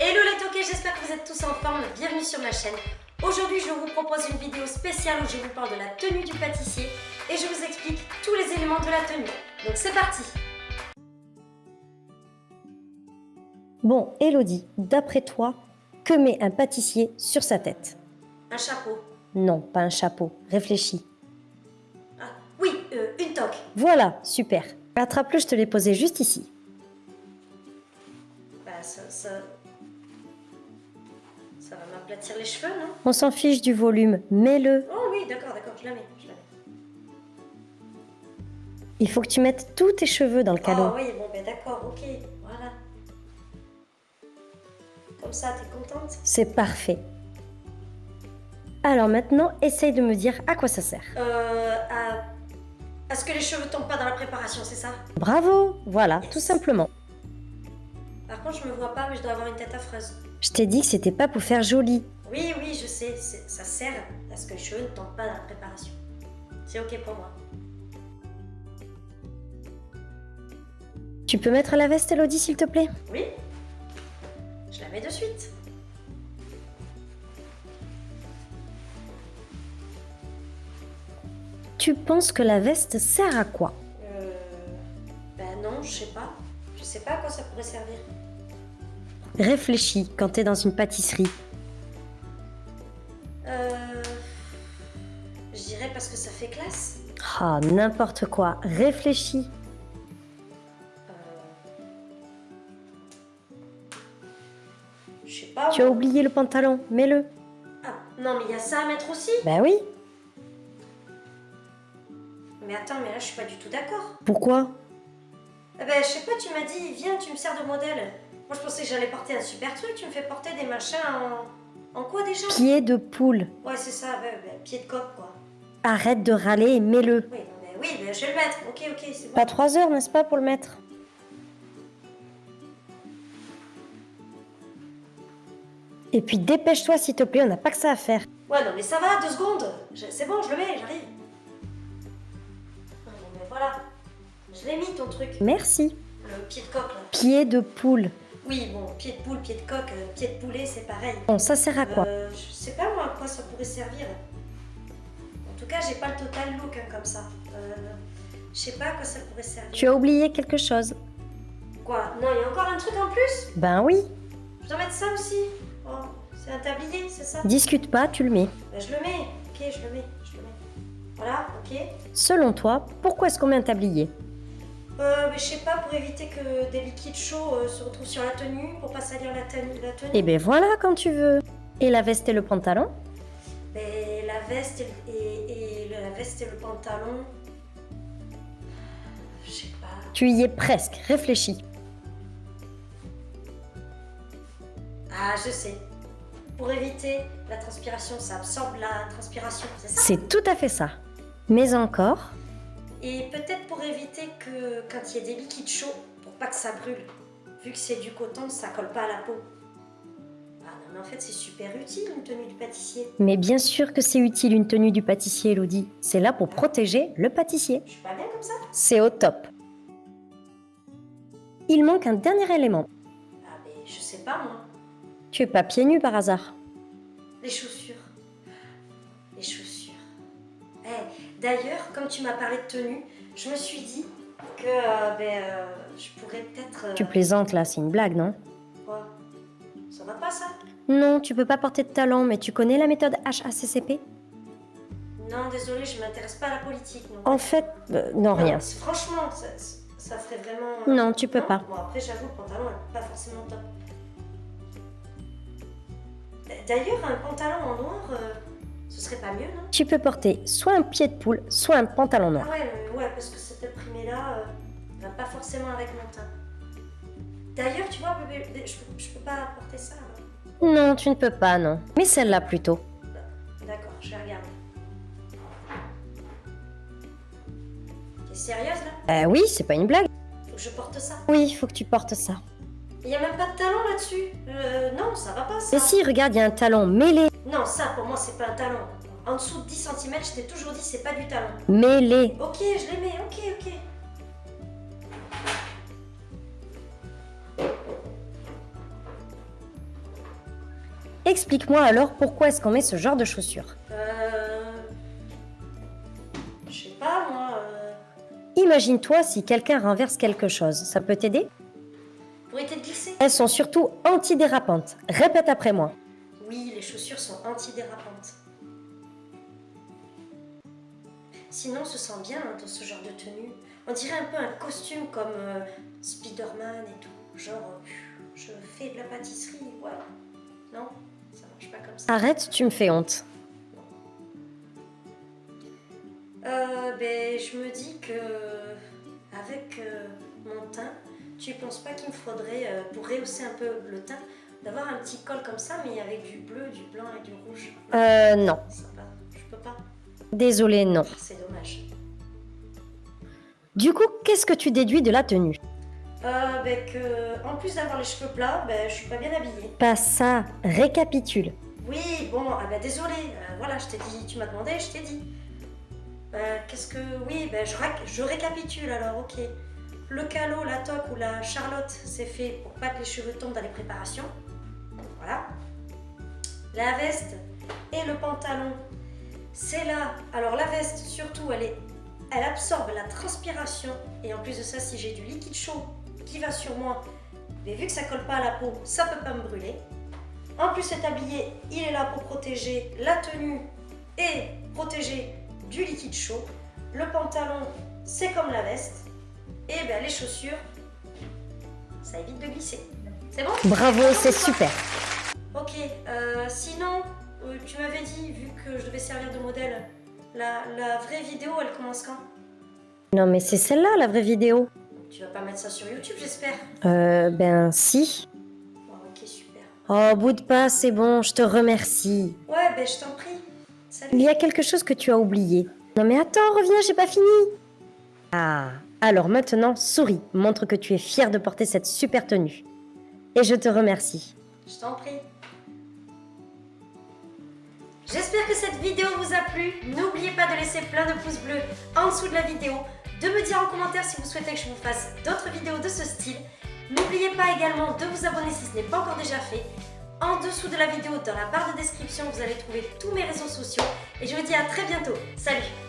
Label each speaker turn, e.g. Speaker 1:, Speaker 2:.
Speaker 1: Hello les toqués, j'espère que vous êtes tous en forme, bienvenue sur ma chaîne. Aujourd'hui je vous propose une vidéo spéciale où je vous parle de la tenue du pâtissier et je vous explique tous les éléments de la tenue. Donc c'est parti
Speaker 2: Bon, Elodie, d'après toi, que met un pâtissier sur sa tête?
Speaker 1: Un chapeau.
Speaker 2: Non, pas un chapeau, réfléchis.
Speaker 1: Ah, oui, euh, une toque.
Speaker 2: Voilà, super. Attrape-le, je te l'ai posé juste ici.
Speaker 1: Bah ça... ça... Ça va m'aplatir les cheveux, non?
Speaker 2: On s'en fiche du volume, mets-le.
Speaker 1: Oh oui, d'accord, d'accord, je la mets, je la mets.
Speaker 2: Il faut que tu mettes tous tes cheveux dans le calot.
Speaker 1: Oh oui, bon ben d'accord, ok, voilà. Comme ça, t'es contente?
Speaker 2: C'est parfait. Alors maintenant, essaye de me dire à quoi ça sert.
Speaker 1: Euh, à... à ce que les cheveux tombent pas dans la préparation, c'est ça?
Speaker 2: Bravo, voilà,
Speaker 1: Yes.
Speaker 2: tout simplement.
Speaker 1: Par contre, je me vois pas, mais je dois avoir une tête affreuse.
Speaker 2: Je t'ai dit que c'était pas pour faire joli.
Speaker 1: Oui, oui, je sais, ça sert à ce que les cheveux ne tombent pas dans la préparation. C'est ok pour moi.
Speaker 2: Tu peux mettre la veste, Elodie, s'il te plaît?
Speaker 1: Oui Je la mets de suite.
Speaker 2: Tu penses que la veste sert à quoi?
Speaker 1: Euh... Ben non, je sais pas. Je sais pas à quoi ça pourrait servir.
Speaker 2: Réfléchis quand t'es dans une pâtisserie.
Speaker 1: Euh... Je dirais parce que ça fait classe.
Speaker 2: Ah, n'importe quoi. Réfléchis.
Speaker 1: Euh... Je sais pas.
Speaker 2: Tu as oublié le pantalon, mets-le.
Speaker 1: Ah, non, mais il y a ça à mettre aussi.
Speaker 2: Ben oui.
Speaker 1: Mais attends, mais là, je suis pas du tout d'accord.
Speaker 2: Pourquoi?
Speaker 1: Eh ben, je sais pas, tu m'as dit, viens, tu me sers de modèle. Moi, je pensais que j'allais porter un super truc. Tu me fais porter des machins en. En quoi déjà?
Speaker 2: Pied de poule.
Speaker 1: Ouais, c'est ça, ouais, pied de coq, quoi.
Speaker 2: Arrête de râler et mets-le.
Speaker 1: Oui, mais oui, mais je vais le mettre. Ok, ok, c'est bon.
Speaker 2: Pas trois heures, n'est-ce pas, pour le mettre? Et puis dépêche-toi, s'il te plaît, on n'a pas que ça à faire.
Speaker 1: Ouais, non, mais ça va, deux secondes. C'est bon, je le mets, j'arrive. Non, mais voilà. Je l'ai mis, ton truc.
Speaker 2: Merci.
Speaker 1: Le pied de coq, là.
Speaker 2: Pied de poule.
Speaker 1: Oui, bon, pied de poule, pied de coq, euh, pied de poulet, c'est pareil.
Speaker 2: Bon, ça sert à quoi
Speaker 1: Euh, je sais pas moi à quoi ça pourrait servir. En tout cas, j'ai pas le total look hein, comme ça. Euh, je sais pas à quoi ça pourrait servir.
Speaker 2: Tu as oublié quelque chose
Speaker 1: Quoi? Non, il y a encore un truc en plus?
Speaker 2: Ben oui.
Speaker 1: Je dois mettre ça aussi Oh, c'est un tablier, c'est ça?
Speaker 2: Discute pas, tu le mets.
Speaker 1: Ben, Je le mets. Ok, je le mets, je le mets. Voilà, ok.
Speaker 2: Selon toi, pourquoi est-ce qu'on met un tablier?
Speaker 1: Euh, mais je sais pas, pour éviter que des liquides chauds euh, se retrouvent sur la tenue, pour pas salir la tenue. La tenue.
Speaker 2: Eh ben voilà, quand tu veux. Et la veste et le pantalon?
Speaker 1: Mais la veste et, et- et la veste et le pantalon. Je sais pas.
Speaker 2: Tu y es presque, réfléchis.
Speaker 1: Ah, je sais. Pour éviter la transpiration, ça absorbe la transpiration, c'est ça?
Speaker 2: C'est tout à fait ça. Mais encore,
Speaker 1: Et peut-être pour éviter que quand il y a des liquides chauds, pour pas que ça brûle. Vu que c'est du coton, ça colle pas à la peau. Ah non, mais en fait, c'est super utile une tenue du pâtissier.
Speaker 2: mais bien sûr que c'est utile une tenue du pâtissier, Elodie. C'est là pour protéger le pâtissier.
Speaker 1: Je suis pas bien comme ça
Speaker 2: C'est au top. Il manque un dernier élément.
Speaker 1: Ah, mais je sais pas moi.
Speaker 2: Tu es pas pieds nus par hasard.
Speaker 1: Les chaussures. Les chaussures. Eh, D'ailleurs, comme tu m'as parlé de tenue, je me suis dit que euh, ben, euh, je pourrais peut-être. euh,
Speaker 2: Tu plaisantes là, c'est une blague, non?
Speaker 1: Quoi? Ça va pas ça?
Speaker 2: Non, tu peux pas porter de talons, mais tu connais la méthode HACCP
Speaker 1: Non, désolé, je m'intéresse pas à la politique. Non.
Speaker 2: En fait, non, rien.
Speaker 1: c'est- Franchement, ça, ça ferait vraiment.
Speaker 2: Non, tu peux pas.
Speaker 1: Bon, après, j'avoue, le pantalon est pas forcément top. D'ailleurs, un pantalon en noir, ce serait pas mieux, non?
Speaker 2: Tu peux porter soit un pied de poule, soit un pantalon noir.
Speaker 1: Ah ouais, mais ouais, parce que cet imprimé-là euh, va pas forcément avec mon teint. D'ailleurs, tu vois, bébé, je, peux- je peux pas porter ça.
Speaker 2: Non, tu ne peux pas, non. Mais celle-là plutôt.
Speaker 1: D'accord, je vais regarder. T'es sérieuse là?
Speaker 2: Euh, oui, c'est pas une blague.
Speaker 1: Faut que je porte ça.
Speaker 2: Oui, il faut que tu portes ça.
Speaker 1: Il y a même pas de talon là-dessus. Euh, non, ça va pas ça.
Speaker 2: Mais si, regarde, il y a un talon mêlé.
Speaker 1: Non, ça pour moi c'est pas un talon. En dessous de 10 cm, je t'ai toujours dit c'est pas du talon.
Speaker 2: Mêlé.
Speaker 1: Ok, je les mets, ok, ok.
Speaker 2: explique-moi alors pourquoi est-ce qu'on met ce genre de chaussures
Speaker 1: Euh... Je sais pas, moi... euh,
Speaker 2: Imagine-toi si quelqu'un renverse quelque chose, ça peut t'aider?
Speaker 1: Pour éviter de glisser?
Speaker 2: Elles sont surtout antidérapantes. Répète après moi.
Speaker 1: Oui, les chaussures sont antidérapantes. Sinon, on se sent bien hein, dans ce genre de tenue. On dirait un peu un costume comme euh, Spider-Man et tout. Genre, euh, je fais de la pâtisserie, voilà. Non, ça marche pas comme ça.
Speaker 2: Arrête, tu me fais honte.
Speaker 1: Euh, ben, je me dis que avec euh, mon teint, tu penses pas qu'il me faudrait, euh, pour rehausser un peu le teint, d'avoir un petit col comme ça, mais avec du bleu, du blanc et du rouge.
Speaker 2: Euh, non.
Speaker 1: Je peux pas.
Speaker 2: Désolé, non.
Speaker 1: C'est dommage.
Speaker 2: Du coup, qu'est-ce que tu déduis de la tenue?
Speaker 1: Euh, ben que, en plus d'avoir les cheveux plats, ben, je suis pas bien habillée.
Speaker 2: Pas ça, récapitule.
Speaker 1: Oui, bon, ah ben désolé, euh, voilà, je t'ai dit, tu m'as demandé, je t'ai dit. Euh, Qu'est-ce que. Oui, ben je, je récapitule alors, ok. Le calot, la toque ou la charlotte, c'est fait pour pas que les cheveux tombent dans les préparations. Voilà. La veste et le pantalon, c'est là. Alors la veste, surtout, elle, est, elle absorbe la transpiration. Et en plus de ça, si j'ai du liquide chaud qui va sur moi, mais vu que ça colle pas à la peau, ça peut pas me brûler. En plus, cet tablier, il est là pour protéger la tenue et protéger du liquide chaud. Le pantalon, c'est comme la veste. Et ben, les chaussures, ça évite de glisser. C'est bon?
Speaker 2: Bravo, c'est super.
Speaker 1: Ok, euh, sinon, euh, tu m'avais dit, vu que je devais servir de modèle, la, la vraie vidéo, elle commence quand?
Speaker 2: Non mais c'est celle-là, la vraie vidéo.
Speaker 1: Tu vas pas mettre ça sur YouTube, j'espère?
Speaker 2: Euh, ben si.
Speaker 1: Bon, ok, super.
Speaker 2: Oh, bout de pas, c'est bon, je te remercie.
Speaker 1: Ouais, ben, je t'en prie. Salut.
Speaker 2: Il y a quelque chose que tu as oublié. Non mais attends, reviens, j'ai pas fini. Ah, alors maintenant, souris, montre que tu es fier de porter cette super tenue. Et je te remercie.
Speaker 1: Je t'en prie. J'espère que cette vidéo vous a plu. N'oubliez pas de laisser plein de pouces bleus en dessous de la vidéo, de me dire en commentaire si vous souhaitez que je vous fasse d'autres vidéos de ce style. N'oubliez pas également de vous abonner si ce n'est pas encore déjà fait. En dessous de la vidéo, dans la barre de description, vous allez trouver tous mes réseaux sociaux. Et je vous dis à très bientôt. Salut